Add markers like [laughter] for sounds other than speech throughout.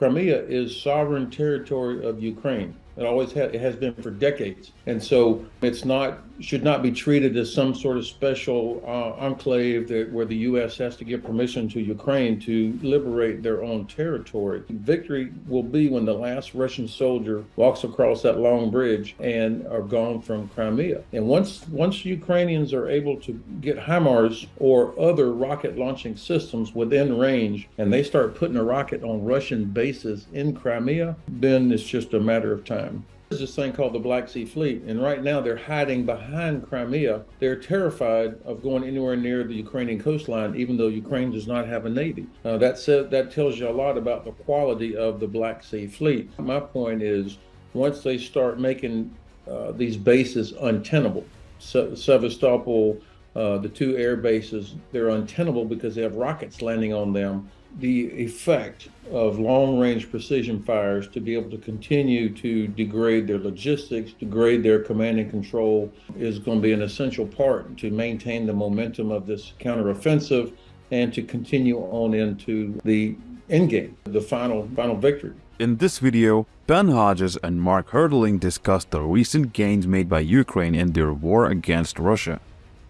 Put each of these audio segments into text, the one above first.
Crimea is sovereign territory of Ukraine. It always has, it has been for decades. And so it's not, should not be treated as some sort of special uh, enclave that, where the U.S. has to give permission to Ukraine to liberate their own territory. Victory will be when the last Russian soldier walks across that long bridge and are gone from Crimea. And once, once Ukrainians are able to get HIMARS or other rocket launching systems within range and they start putting a rocket on Russian bases in Crimea, then it's just a matter of time. There's this thing called the Black Sea Fleet, and right now they're hiding behind Crimea. They're terrified of going anywhere near the Ukrainian coastline, even though Ukraine does not have a navy. Uh, that said, that tells you a lot about the quality of the Black Sea Fleet. My point is, once they start making uh, these bases untenable, Se Sevastopol, uh, the two air bases, they're untenable because they have rockets landing on them the effect of long range precision fires to be able to continue to degrade their logistics, degrade their command and control is going to be an essential part to maintain the momentum of this counteroffensive and to continue on into the endgame, the final final victory. In this video, Ben Hodges and Mark Hertling discussed the recent gains made by Ukraine in their war against Russia.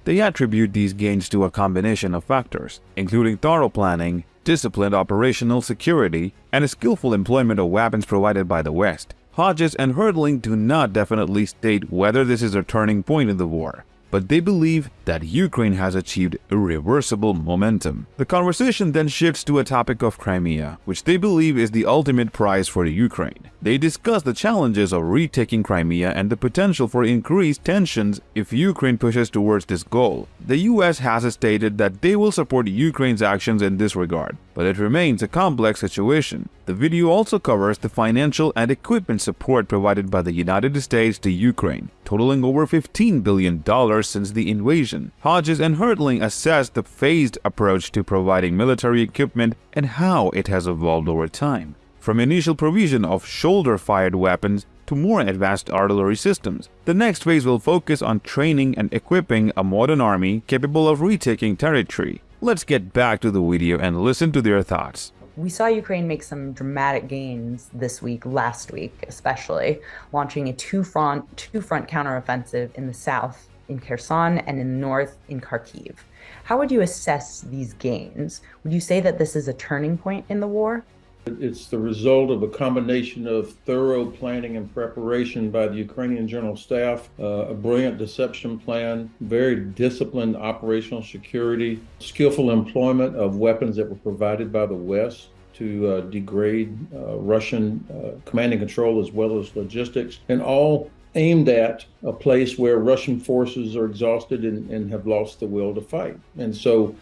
They attribute these gains to a combination of factors, including thorough planning, disciplined operational security, and a skillful employment of weapons provided by the West. Hodges and Hertling do not definitely state whether this is a turning point in the war, but they believe that Ukraine has achieved irreversible momentum. The conversation then shifts to a topic of Crimea, which they believe is the ultimate prize for Ukraine. They discuss the challenges of retaking Crimea and the potential for increased tensions if Ukraine pushes towards this goal. The US has stated that they will support Ukraine's actions in this regard, but it remains a complex situation. The video also covers the financial and equipment support provided by the United States to Ukraine, totaling over $15 billion since the invasion. Hodges and Hertling assessed the phased approach to providing military equipment and how it has evolved over time. From initial provision of shoulder-fired weapons to more advanced artillery systems. The next phase will focus on training and equipping a modern army capable of retaking territory. Let's get back to the video and listen to their thoughts. We saw Ukraine make some dramatic gains this week, last week especially, launching a two-front two-front counteroffensive in the south in Kherson and in the north in Kharkiv. How would you assess these gains? Would you say that this is a turning point in the war? It's the result of a combination of thorough planning and preparation by the Ukrainian General Staff, uh, a brilliant deception plan, very disciplined operational security, skillful employment of weapons that were provided by the West to uh, degrade uh, Russian uh, command and control as well as logistics, and all aimed at a place where Russian forces are exhausted and, and have lost the will to fight. And so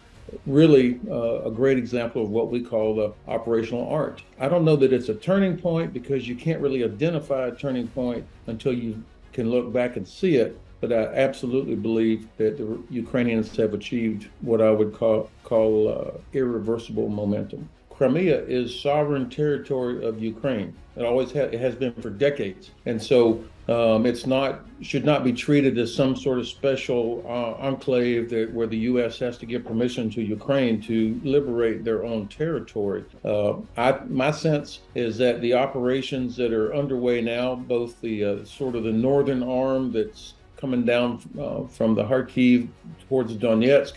really uh, a great example of what we call the operational art. I don't know that it's a turning point because you can't really identify a turning point until you can look back and see it. But I absolutely believe that the Ukrainians have achieved what I would call, call uh, irreversible momentum. Crimea is sovereign territory of Ukraine. It always ha it has been for decades. And so um, it's not should not be treated as some sort of special uh, enclave that where the U.S. has to give permission to Ukraine to liberate their own territory. Uh, I, my sense is that the operations that are underway now, both the uh, sort of the northern arm that's coming down uh, from the Kharkiv towards Donetsk,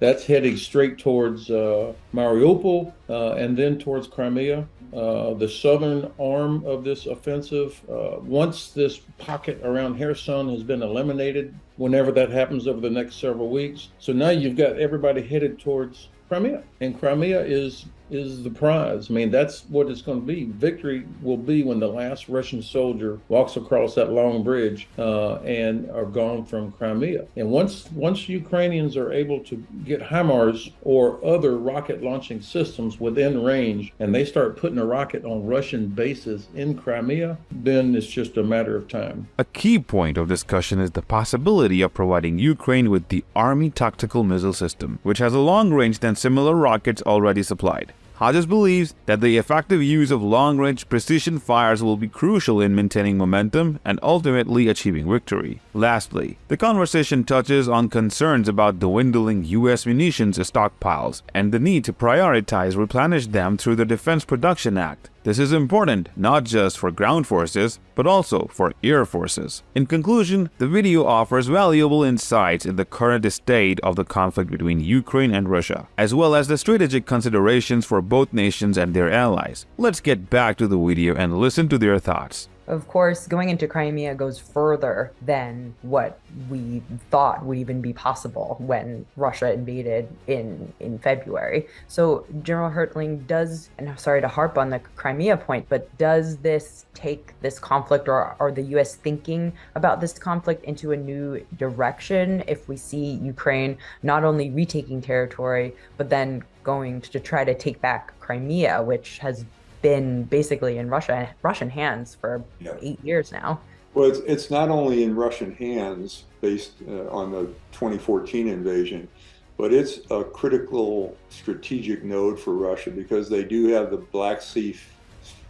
that's heading straight towards uh, Mariupol uh, and then towards Crimea. Uh, the southern arm of this offensive, uh, once this pocket around Kherson has been eliminated, whenever that happens over the next several weeks. So now you've got everybody headed towards Crimea, and Crimea is is the prize. I mean, that's what it's going to be. Victory will be when the last Russian soldier walks across that long bridge uh, and are gone from Crimea. And once once Ukrainians are able to get HIMARS or other rocket launching systems within range, and they start putting a rocket on Russian bases in Crimea, then it's just a matter of time. A key point of discussion is the possibility of providing Ukraine with the Army Tactical Missile System, which has a long range than similar rockets already supplied. Hodges believes that the effective use of long-range precision fires will be crucial in maintaining momentum and ultimately achieving victory. Lastly, the conversation touches on concerns about dwindling US munitions stockpiles and the need to prioritize replenish them through the Defense Production Act. This is important not just for ground forces, but also for air forces. In conclusion, the video offers valuable insights in the current state of the conflict between Ukraine and Russia, as well as the strategic considerations for both nations and their allies. Let's get back to the video and listen to their thoughts. Of course, going into Crimea goes further than what we thought would even be possible when Russia invaded in in February. So General Hertling does, and I'm sorry to harp on the Crimea point, but does this take this conflict or are the US thinking about this conflict into a new direction if we see Ukraine not only retaking territory, but then going to try to take back Crimea, which has been basically in Russia Russian hands for yeah. eight years now. Well, it's, it's not only in Russian hands based uh, on the 2014 invasion, but it's a critical strategic node for Russia because they do have the Black Sea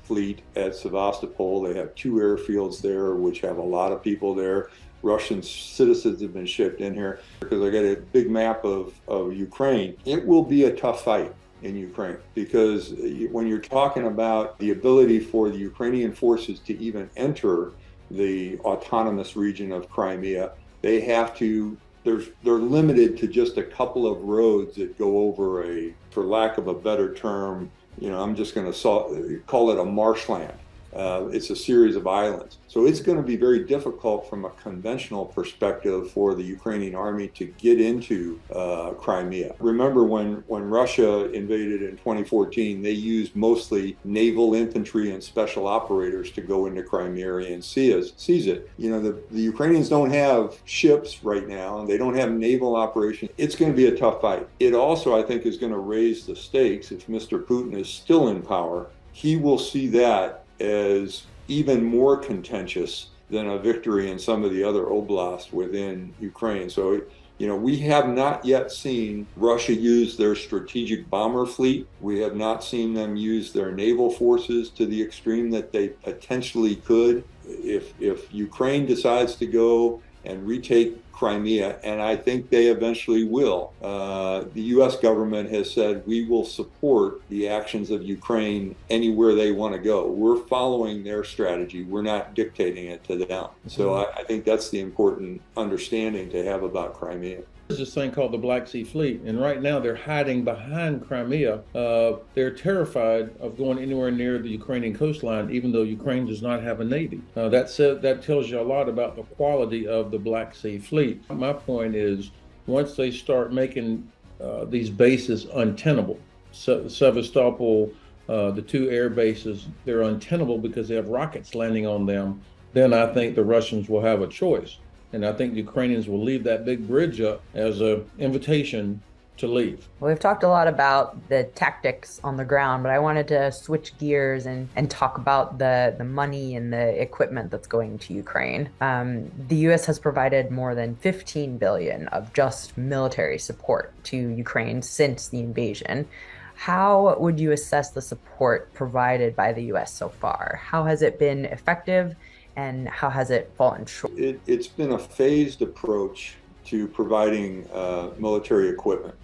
fleet at Sevastopol. They have two airfields there, which have a lot of people there. Russian citizens have been shipped in here because they got a big map of, of Ukraine. It will be a tough fight in Ukraine because when you're talking about the ability for the Ukrainian forces to even enter the autonomous region of Crimea, they have to there's they're limited to just a couple of roads that go over a for lack of a better term, you know, I'm just going to call it a marshland. Uh, it's a series of islands. So it's going to be very difficult from a conventional perspective for the Ukrainian army to get into uh, Crimea. Remember when, when Russia invaded in 2014, they used mostly naval infantry and special operators to go into Crimea and seize, seize it. You know, the, the Ukrainians don't have ships right now, they don't have naval operations. It's going to be a tough fight. It also, I think, is going to raise the stakes if Mr. Putin is still in power. He will see that as even more contentious than a victory in some of the other oblasts within Ukraine. So, you know, we have not yet seen Russia use their strategic bomber fleet. We have not seen them use their naval forces to the extreme that they potentially could. If, if Ukraine decides to go and retake Crimea, and I think they eventually will. Uh, the U.S. government has said we will support the actions of Ukraine anywhere they want to go. We're following their strategy. We're not dictating it to them. So I, I think that's the important understanding to have about Crimea. There's this thing called the Black Sea Fleet, and right now they're hiding behind Crimea. Uh, they're terrified of going anywhere near the Ukrainian coastline, even though Ukraine does not have a navy. Uh, that said, that tells you a lot about the quality of the Black Sea Fleet. My point is, once they start making uh, these bases untenable, Se Sevastopol, uh, the two air bases, they're untenable because they have rockets landing on them. Then I think the Russians will have a choice. And I think Ukrainians will leave that big bridge up as an invitation to leave. Well, we've talked a lot about the tactics on the ground, but I wanted to switch gears and, and talk about the, the money and the equipment that's going to Ukraine. Um, the U.S. has provided more than 15 billion of just military support to Ukraine since the invasion. How would you assess the support provided by the U.S. so far? How has it been effective? And how has it fallen short? It, has been a phased approach to providing uh, military equipment.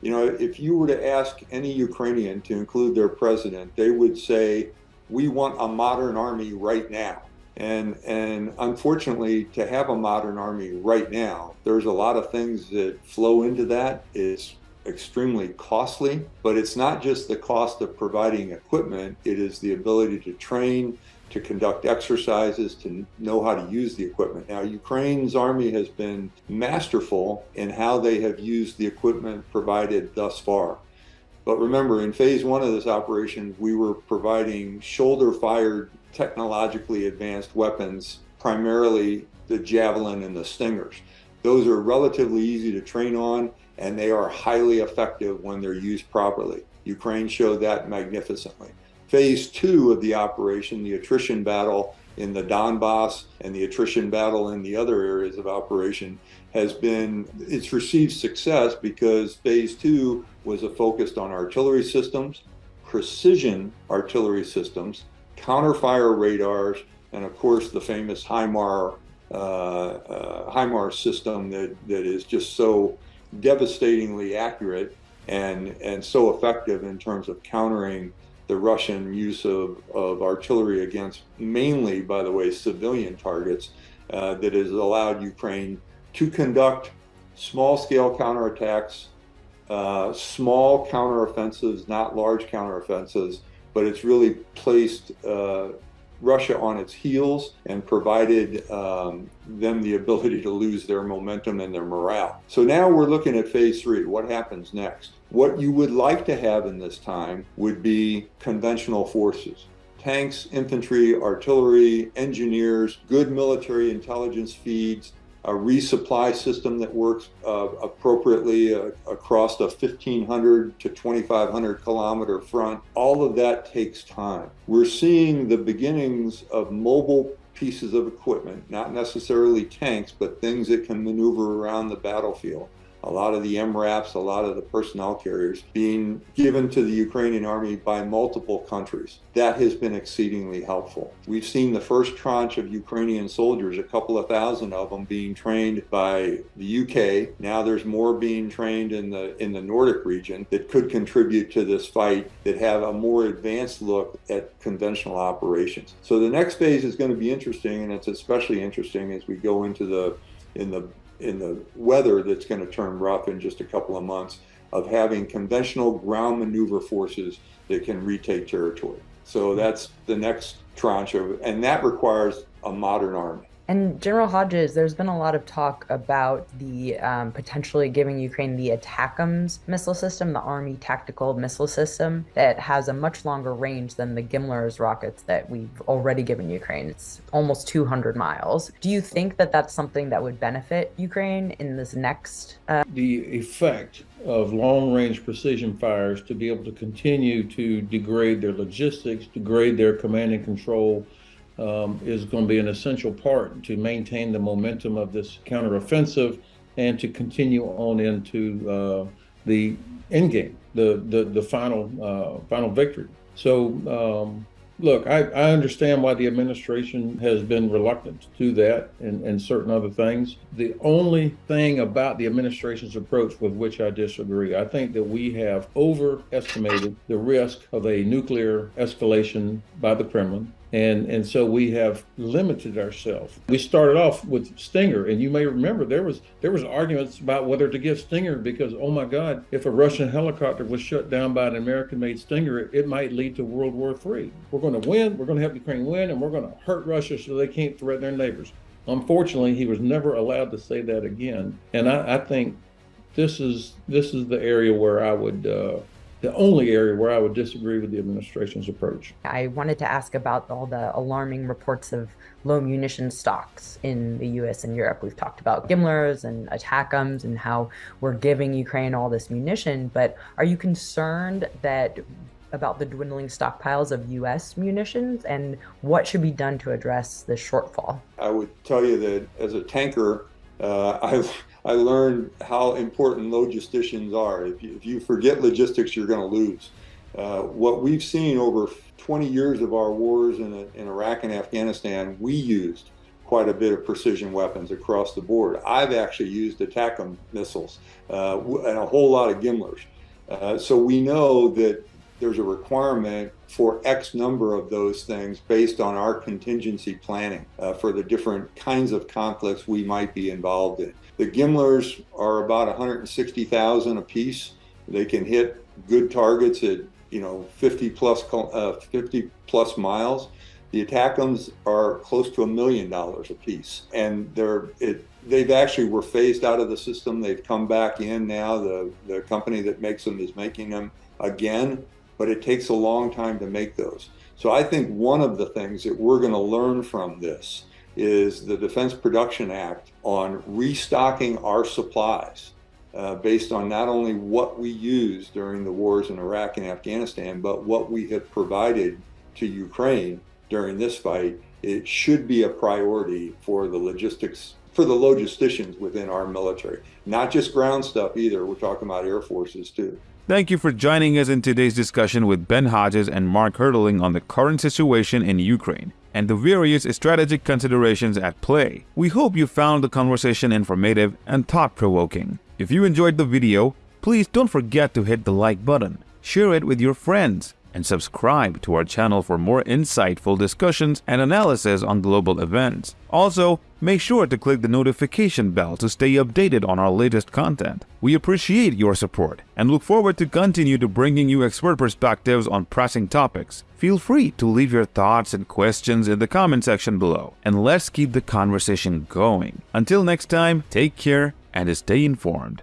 You know, if you were to ask any Ukrainian to include their president, they would say, we want a modern army right now. And, and unfortunately, to have a modern army right now, there's a lot of things that flow into that. It's extremely costly, but it's not just the cost of providing equipment, it is the ability to train, to conduct exercises, to know how to use the equipment. Now, Ukraine's army has been masterful in how they have used the equipment provided thus far. But remember, in phase one of this operation, we were providing shoulder-fired, technologically advanced weapons, primarily the Javelin and the Stingers. Those are relatively easy to train on, and they are highly effective when they're used properly. Ukraine showed that magnificently. Phase two of the operation, the attrition battle in the Donbass and the attrition battle in the other areas of operation has been, it's received success because phase two was a focused on artillery systems, precision artillery systems, counterfire radars, and of course the famous HIMAR, uh, uh, HIMAR system that, that is just so devastatingly accurate and, and so effective in terms of countering the Russian use of, of artillery against mainly, by the way, civilian targets uh, that has allowed Ukraine to conduct small scale counterattacks, uh, small counteroffensives, not large counteroffensives, but it's really placed uh, Russia on its heels and provided um, them the ability to lose their momentum and their morale. So now we're looking at phase three. What happens next? What you would like to have in this time would be conventional forces. Tanks, infantry, artillery, engineers, good military intelligence feeds, a resupply system that works uh, appropriately uh, across a 1500 to 2500 kilometer front. All of that takes time. We're seeing the beginnings of mobile pieces of equipment, not necessarily tanks, but things that can maneuver around the battlefield a lot of the MRAPs, a lot of the personnel carriers being given to the Ukrainian army by multiple countries. That has been exceedingly helpful. We've seen the first tranche of Ukrainian soldiers, a couple of thousand of them being trained by the UK. Now there's more being trained in the in the Nordic region that could contribute to this fight that have a more advanced look at conventional operations. So the next phase is going to be interesting and it's especially interesting as we go into the in the in the weather that's going to turn rough in just a couple of months of having conventional ground maneuver forces that can retake territory. So that's the next tranche of, and that requires a modern army. And General Hodges, there's been a lot of talk about the um, potentially giving Ukraine the ATACMS missile system, the Army Tactical Missile System, that has a much longer range than the GMLRS rockets that we've already given Ukraine. It's almost 200 miles. Do you think that that's something that would benefit Ukraine in this next? Uh... The effect of long range precision fires to be able to continue to degrade their logistics, degrade their command and control um, is going to be an essential part to maintain the momentum of this counteroffensive and to continue on into uh, the end game, the the, the final uh, final victory. So um, look, I, I understand why the administration has been reluctant to do that and, and certain other things. The only thing about the administration's approach with which I disagree, I think that we have overestimated the risk of a nuclear escalation by the Kremlin. And, and so we have limited ourselves. We started off with Stinger, and you may remember there was there was arguments about whether to give Stinger because oh my God, if a Russian helicopter was shut down by an American-made Stinger, it, it might lead to World War III. We're going to win. We're going to help Ukraine win, and we're going to hurt Russia so they can't threaten their neighbors. Unfortunately, he was never allowed to say that again, and I, I think this is this is the area where I would. Uh, the only area where I would disagree with the administration's approach. I wanted to ask about all the alarming reports of low munition stocks in the US and Europe. We've talked about GMLRS and ATACMS and how we're giving Ukraine all this munition, but are you concerned that about the dwindling stockpiles of US munitions and what should be done to address this shortfall? I would tell you that as a tanker, uh, [laughs] I've I learned how important logisticians are. If you, if you forget logistics, you're going to lose. Uh, what we've seen over 20 years of our wars in, in Iraq and Afghanistan, we used quite a bit of precision weapons across the board. I've actually used ATACMS missiles uh, and a whole lot of GMLRS. Uh, so we know that there's a requirement for X number of those things based on our contingency planning uh, for the different kinds of conflicts we might be involved in. The GMLRS are about 160,000 a piece. They can hit good targets at you know 50 plus uh, 50 plus miles. The ATACMS are close to a million dollars a piece, and they're it, they've actually were phased out of the system. They've come back in now. The the company that makes them is making them again, but it takes a long time to make those. So I think one of the things that we're going to learn from this is the Defense Production Act on restocking our supplies uh, based on not only what we used during the wars in Iraq and Afghanistan, but what we have provided to Ukraine during this fight. It should be a priority for the logistics, for the logisticians within our military. Not just ground stuff either, we're talking about air forces too. Thank you for joining us in today's discussion with Ben Hodges and Mark Hertling on the current situation in Ukraine and the various strategic considerations at play. We hope you found the conversation informative and thought-provoking. If you enjoyed the video, please don't forget to hit the like button, share it with your friends, and subscribe to our channel for more insightful discussions and analysis on global events. Also, make sure to click the notification bell to stay updated on our latest content. We appreciate your support and look forward to continue to bringing you expert perspectives on pressing topics. Feel free to leave your thoughts and questions in the comment section below, and let's keep the conversation going. Until next time, take care and stay informed.